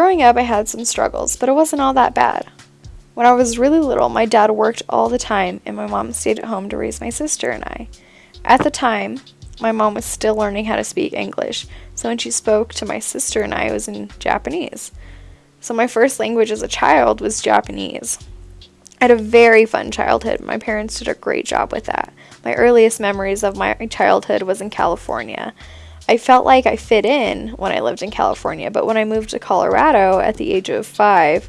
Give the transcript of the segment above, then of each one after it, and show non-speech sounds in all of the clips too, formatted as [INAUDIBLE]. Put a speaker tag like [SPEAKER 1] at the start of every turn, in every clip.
[SPEAKER 1] Growing up, I had some struggles, but it wasn't all that bad. When I was really little, my dad worked all the time, and my mom stayed at home to raise my sister and I. At the time, my mom was still learning how to speak English, so when she spoke to my sister and I, it was in Japanese. So my first language as a child was Japanese. I had a very fun childhood. My parents did a great job with that. My earliest memories of my childhood was in California. I felt like I fit in when I lived in California, but when I moved to Colorado at the age of five,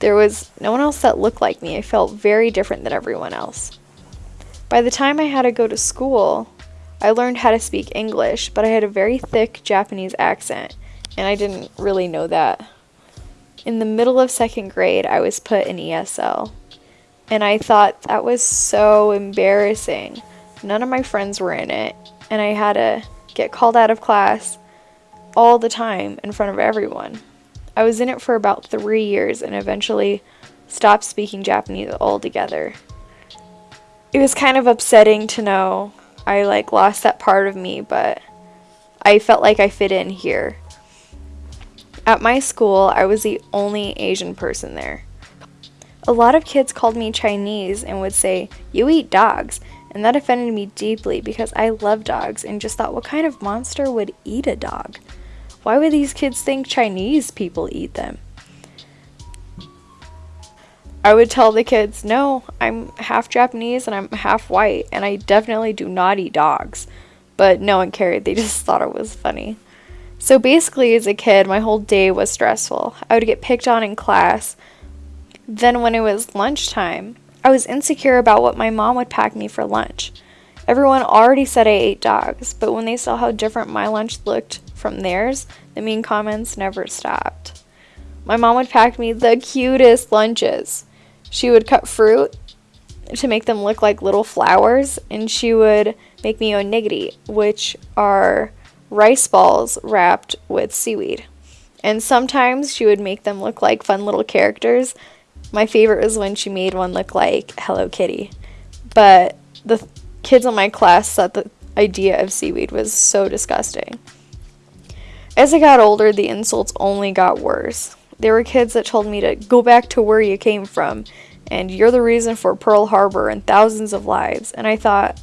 [SPEAKER 1] there was no one else that looked like me. I felt very different than everyone else. By the time I had to go to school, I learned how to speak English, but I had a very thick Japanese accent, and I didn't really know that. In the middle of second grade, I was put in ESL, and I thought that was so embarrassing. None of my friends were in it, and I had to get called out of class all the time in front of everyone. I was in it for about three years and eventually stopped speaking Japanese altogether. It was kind of upsetting to know I like lost that part of me, but I felt like I fit in here. At my school, I was the only Asian person there. A lot of kids called me Chinese and would say, You eat dogs, and that offended me deeply because I love dogs and just thought, what kind of monster would eat a dog? Why would these kids think Chinese people eat them? I would tell the kids, no, I'm half Japanese and I'm half white, and I definitely do not eat dogs. But no one cared, they [LAUGHS] just thought it was funny. So basically, as a kid, my whole day was stressful. I would get picked on in class. Then, when it was lunchtime, I was insecure about what my mom would pack me for lunch. Everyone already said I ate dogs, but when they saw how different my lunch looked from theirs, the mean comments never stopped. My mom would pack me the cutest lunches. She would cut fruit to make them look like little flowers, and she would make me onigiri, which are rice balls wrapped with seaweed. And sometimes she would make them look like fun little characters. My favorite was when she made one look like Hello Kitty. But the kids in my class thought the idea of seaweed was so disgusting. As I got older, the insults only got worse. There were kids that told me to go back to where you came from, and you're the reason for Pearl Harbor and thousands of lives. And I thought,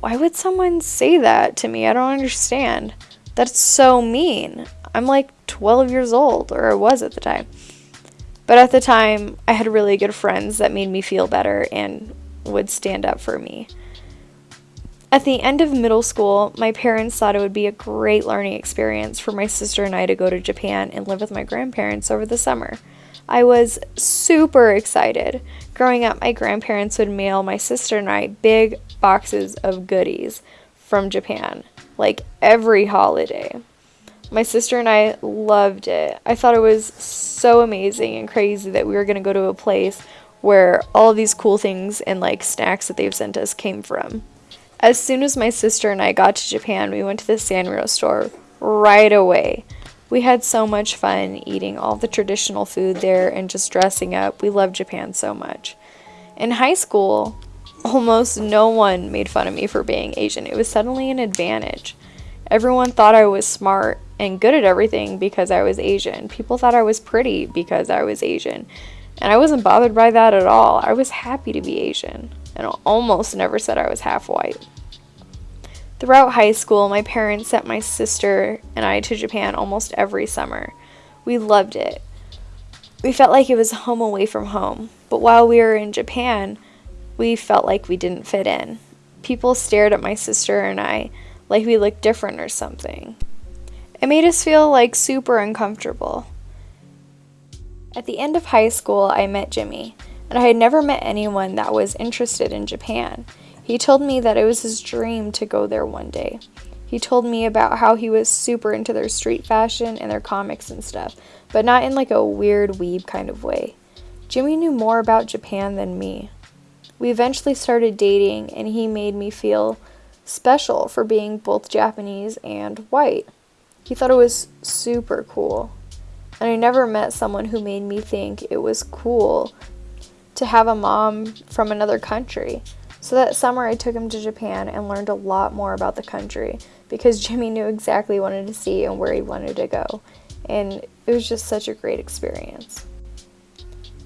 [SPEAKER 1] why would someone say that to me? I don't understand. That's so mean. I'm like 12 years old, or I was at the time. But at the time, I had really good friends that made me feel better and would stand up for me. At the end of middle school, my parents thought it would be a great learning experience for my sister and I to go to Japan and live with my grandparents over the summer. I was super excited. Growing up, my grandparents would mail my sister and I big boxes of goodies from Japan, like every holiday. My sister and I loved it. I thought it was so amazing and crazy that we were going to go to a place where all these cool things and like snacks that they've sent us came from. As soon as my sister and I got to Japan, we went to the Sanrio store right away. We had so much fun eating all the traditional food there and just dressing up. We loved Japan so much. In high school, almost no one made fun of me for being Asian. It was suddenly an advantage. Everyone thought I was smart and good at everything because I was Asian. People thought I was pretty because I was Asian. And I wasn't bothered by that at all. I was happy to be Asian and almost never said I was half white. Throughout high school, my parents sent my sister and I to Japan almost every summer. We loved it. We felt like it was home away from home, but while we were in Japan, we felt like we didn't fit in. People stared at my sister and I like we looked different or something. It made us feel like super uncomfortable. At the end of high school, I met Jimmy and I had never met anyone that was interested in Japan. He told me that it was his dream to go there one day. He told me about how he was super into their street fashion and their comics and stuff, but not in like a weird weeb kind of way. Jimmy knew more about Japan than me. We eventually started dating, and he made me feel special for being both Japanese and white. He thought it was super cool. And I never met someone who made me think it was cool to have a mom from another country. So that summer, I took him to Japan and learned a lot more about the country because [LAUGHS] Jimmy knew exactly what he wanted to see and where he wanted to go. And it was just such a great experience.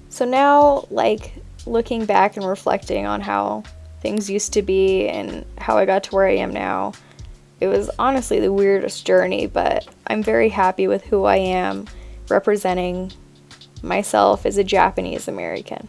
[SPEAKER 1] So now, like, looking back and reflecting on how things used to be and how I got to where I am now, it was honestly the weirdest journey, but I'm very happy with who I am representing myself as a Japanese American.